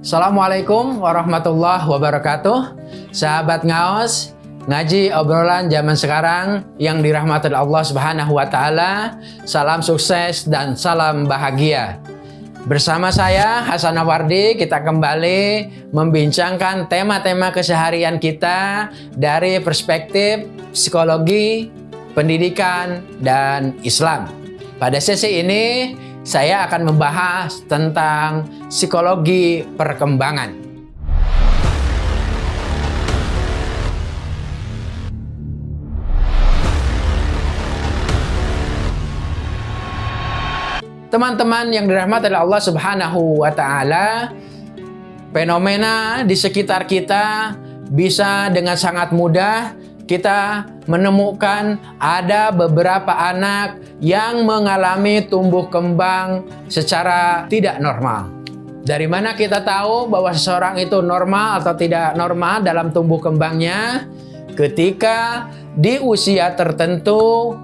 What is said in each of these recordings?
Assalamualaikum warahmatullahi wabarakatuh. Sahabat Ngaos Ngaji obrolan zaman sekarang yang dirahmati Allah subhanahu wa ta'ala Salam sukses dan salam bahagia. Bersama saya Hasan Awardi kita kembali membincangkan tema-tema keseharian kita Dari perspektif psikologi, pendidikan, dan Islam. Pada sesi ini saya akan membahas tentang psikologi perkembangan. Teman-teman yang dirahmati oleh Allah Subhanahu wa taala, fenomena di sekitar kita bisa dengan sangat mudah kita menemukan ada beberapa anak yang mengalami tumbuh kembang secara tidak normal. Dari mana kita tahu bahwa seseorang itu normal atau tidak normal dalam tumbuh kembangnya? Ketika di usia tertentu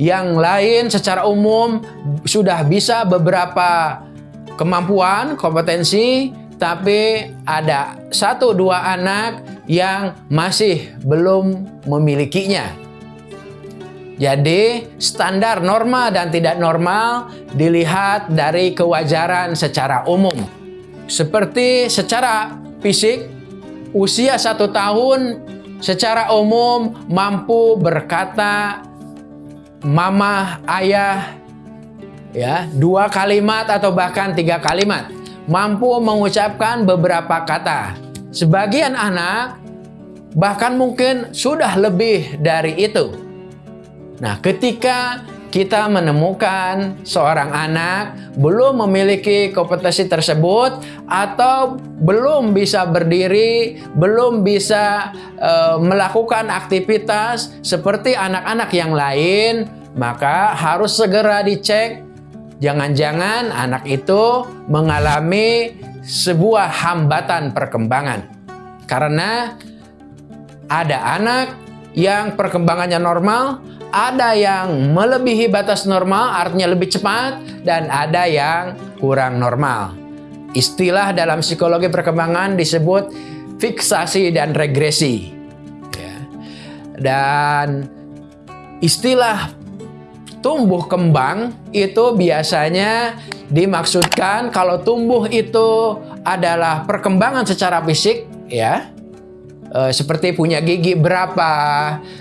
yang lain secara umum sudah bisa beberapa kemampuan, kompetensi, tapi ada satu dua anak yang masih belum memilikinya. Jadi, standar normal dan tidak normal dilihat dari kewajaran secara umum. Seperti secara fisik, usia satu tahun secara umum mampu berkata mama, ayah, ya dua kalimat atau bahkan tiga kalimat. Mampu mengucapkan beberapa kata. Sebagian anak bahkan mungkin sudah lebih dari itu. Nah, ketika kita menemukan seorang anak belum memiliki kompetensi tersebut atau belum bisa berdiri, belum bisa e, melakukan aktivitas seperti anak-anak yang lain, maka harus segera dicek jangan-jangan anak itu mengalami sebuah hambatan perkembangan. Karena ada anak yang perkembangannya normal, ada yang melebihi batas normal, artinya lebih cepat, dan ada yang kurang normal. Istilah dalam psikologi perkembangan disebut fiksasi dan regresi. Ya. Dan istilah tumbuh kembang itu biasanya dimaksudkan kalau tumbuh itu adalah perkembangan secara fisik ya. E, seperti punya gigi berapa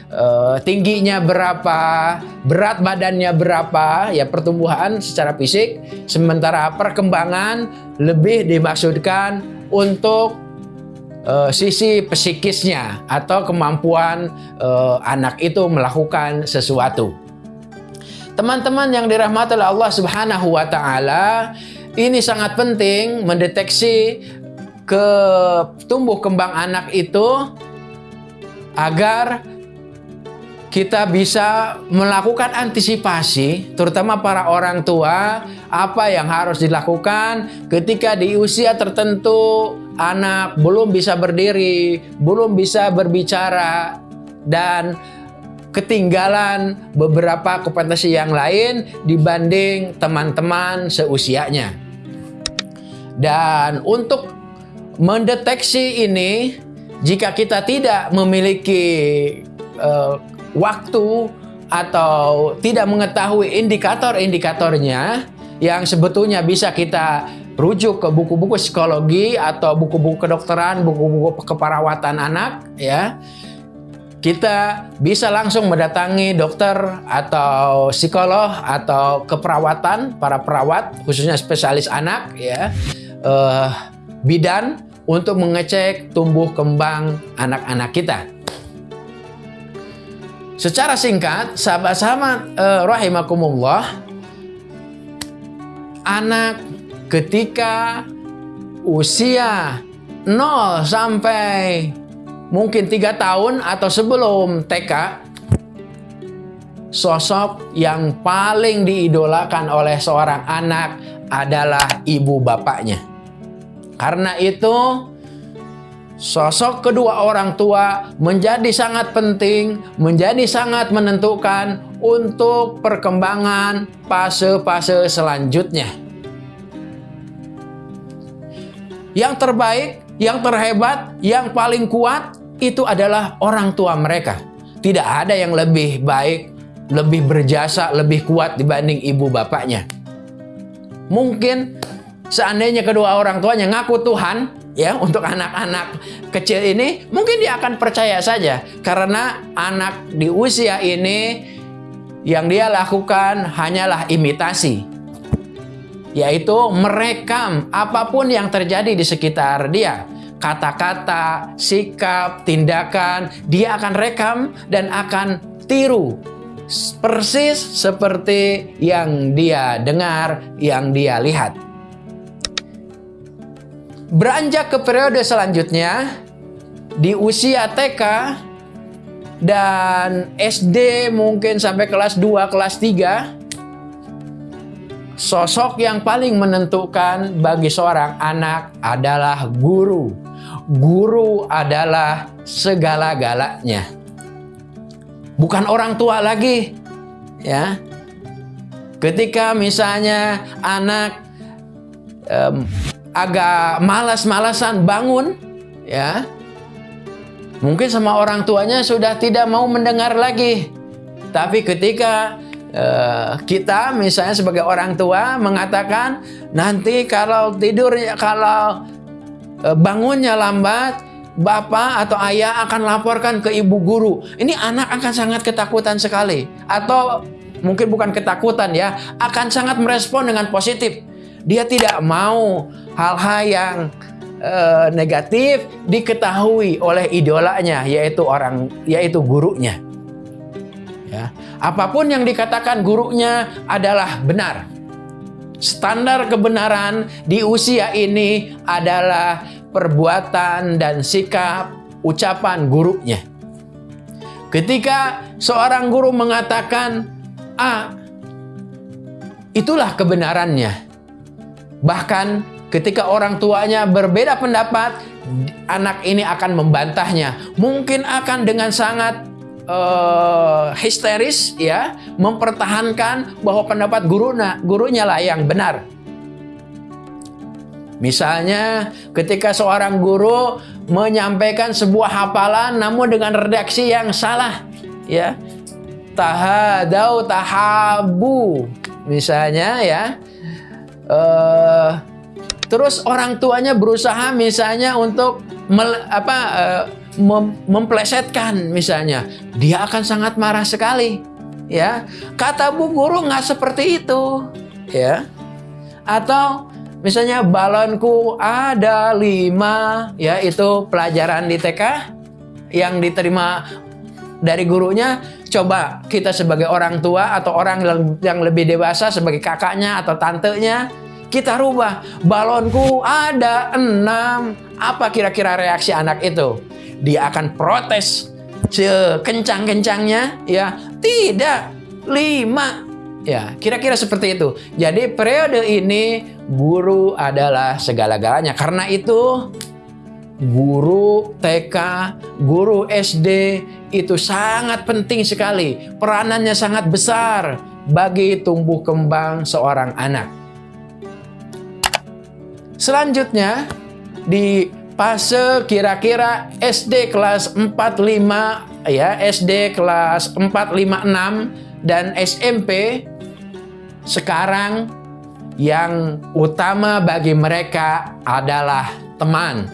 e, tingginya berapa berat badannya berapa ya pertumbuhan secara fisik. Sementara perkembangan lebih dimaksudkan untuk e, sisi psikisnya atau kemampuan e, anak itu melakukan sesuatu Teman-teman yang dirahmati oleh Allah Subhanahu wa taala, ini sangat penting mendeteksi ke tumbuh kembang anak itu agar kita bisa melakukan antisipasi, terutama para orang tua, apa yang harus dilakukan ketika di usia tertentu anak belum bisa berdiri, belum bisa berbicara, dan ketinggalan beberapa kompetensi yang lain dibanding teman-teman seusianya. Dan untuk mendeteksi ini, jika kita tidak memiliki uh, waktu atau tidak mengetahui indikator-indikatornya yang sebetulnya bisa kita rujuk ke buku-buku psikologi atau buku-buku kedokteran, buku-buku keperawatan anak ya kita bisa langsung mendatangi dokter atau psikolog atau keperawatan para perawat khususnya spesialis anak ya uh, bidan untuk mengecek tumbuh kembang anak-anak kita. Secara singkat, sahabat-sahabat uh, rahimakumullah, anak ketika usia 0 sampai mungkin tiga tahun atau sebelum TK, sosok yang paling diidolakan oleh seorang anak adalah ibu bapaknya. Karena itu, sosok kedua orang tua menjadi sangat penting, menjadi sangat menentukan untuk perkembangan fase-fase selanjutnya. yang terbaik, yang terhebat, yang paling kuat itu adalah orang tua mereka. Tidak ada yang lebih baik, lebih berjasa, lebih kuat dibanding ibu bapaknya. Mungkin seandainya kedua orang tuanya ngaku Tuhan, ya untuk anak-anak kecil ini, mungkin dia akan percaya saja karena anak di usia ini yang dia lakukan hanyalah imitasi yaitu merekam apa pun yang terjadi di sekitar dia. Kata-kata, sikap, tindakan, dia akan rekam dan akan tiru persis seperti yang dia dengar, yang dia lihat. Beranjak ke periode selanjutnya, di usia TK dan SD mungkin sampai kelas 2, kelas 3, Sosok yang paling menentukan bagi seorang anak adalah guru. Guru adalah segala-galanya. Bukan orang tua lagi. Ya. Ketika misalnya anak um, agak malas-malasan bangun, ya. Mungkin sama orang tuanya sudah tidak mau mendengar lagi. Tapi ketika Uh, kita misalnya sebagai orang tua mengatakan nanti kalau tidur kalau uh, bangunnya lambat bapak atau ayah akan laporkan ke ibu guru. Ini anak akan sangat ketakutan sekali. Atau mungkin bukan ketakutan ya akan sangat merespon dengan positif. Dia tidak mau hal-hal yang uh, negatif diketahui oleh idolanya yaitu orang yaitu gurunya Ya. Apa pun yang dikatakan gurunya adalah benar. Standar kebenaran di usia ini adalah perbuatan dan sikap ucapan gurunya. Ketika seorang guru mengatakan A, itulah kebenarannya. Bahkan ketika orang tuanya berbeda pendapat, anak ini akan membantahnya. Mungkin akan dengan sangat uh, histeris ya mempertahankan bahwa pendapat guruna gurunya lah yang benar. Misalnya ketika seorang guru menyampaikan sebuah hafalan namun dengan redaksi yang salah ya. Tahadau tahabu misalnya ya. Uh, terus orang tuanya berusaha misalnya untuk apa uh, mem memplesetkan misalnya, dia akan sangat marah sekali. Ya, kata bu guru nggak seperti itu, ya. Atau misalnya balonku ada lima, ya itu pelajaran di TK yang diterima dari gurunya. Coba kita sebagai orang tua atau orang yang lebih dewasa sebagai kakaknya atau tantenya kita rubah balonku ada enam apa kira-kira reaksi anak itu dia akan protes sekencang-kencangnya ya. Tidak lima. Ya kira-kira seperti itu. Jadi periode ini guru adalah segala-galanya. Karena itu guru TK guru SD itu sangat penting sekali. Peranannya sangat besar bagi tumbuh kembang seorang anak. Selanjutnya di fase kira-kira SD kelas 4 5 ya, SD kelas 4 5 6 dan SMP sekarang yang utama bagi mereka adalah teman.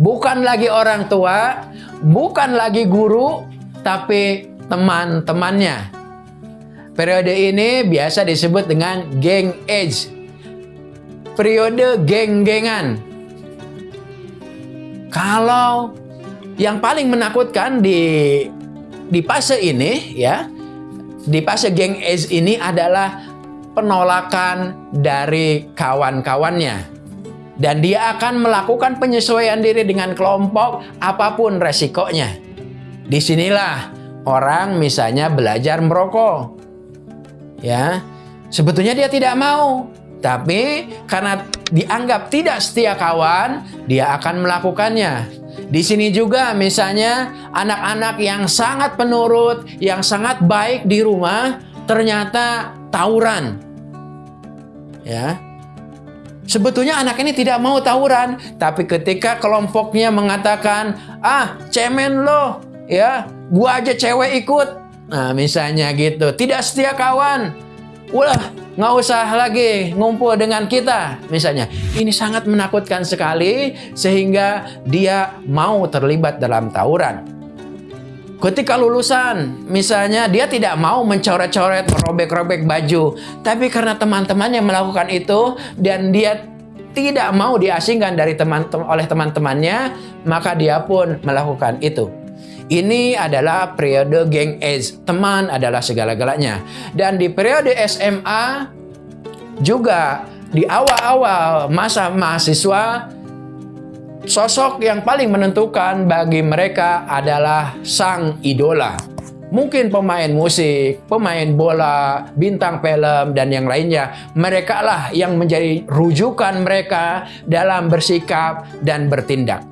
Bukan lagi orang tua, bukan lagi guru, tapi teman-temannya. Periode ini biasa disebut dengan geng age. Periode geng-gengan kalau yang paling menakutkan di di fase ini ya, di fase geng age ini adalah penolakan dari kawan-kawannya. Dan dia akan melakukan penyesuaian diri dengan kelompok apa pun resikonya. Di sinilah orang misalnya belajar merokok. Ya, sebetulnya dia tidak mau, tapi karena dianggap tidak setia kawan, dia akan melakukannya. Di sini juga misalnya anak-anak yang sangat penurut, yang sangat baik di rumah, ternyata tawuran. Ya. Sebetulnya anak ini tidak mau tawuran, tapi ketika kelompoknya mengatakan, "Ah, cemen lo, ya, gua aja cewek ikut." Nah, misalnya gitu, tidak setia kawan. Ulah, nggak usah lagi ngumpul dengan kita, misalnya. Ini sangat menakutkan sekali, sehingga dia mau terlibat dalam tawuran. Ketika lulusan, misalnya dia tidak mau mencoret-coret, merobek-robek baju, tapi karena teman-temannya melakukan itu dan dia tidak mau diasingkan dari teman oleh teman-temannya, maka dia pun melakukan itu. Ini adalah periode geng age. Teman adalah segala-galanya. Dan di periode SMA juga di awal-awal masa mahasiswa Sosok yang paling menentukan bagi mereka adalah sang idola. Mungkin pemain musik, pemain bola, bintang film, dan yang lainnya. Mereka lah yang menjadi rujukan mereka dalam bersikap dan bertindak.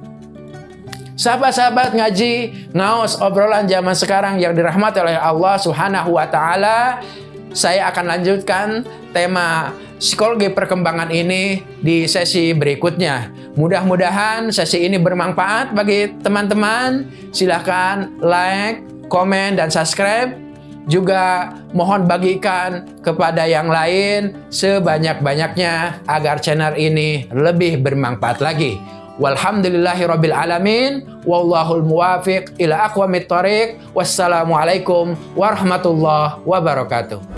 Sahabat-sahabat ngaji, ngaos obrolan zaman sekarang yang dirahmati oleh Allah Subhanahu wa taala, saya akan lanjutkan tema psikologi perkembangan ini di sesi berikutnya. Mudah-mudahan sesi ini bermanfaat bagi teman-teman. Silahkan like, komen, dan subscribe. Juga mohon bagikan kepada yang lain sebanyak-banyaknya agar channel ini lebih bermanfaat lagi. Walhamdulillahi alamin. Wallahul muwafiq ila aqwamit thoriq. Wassalamualaikum warahmatullahi wabarakatuh.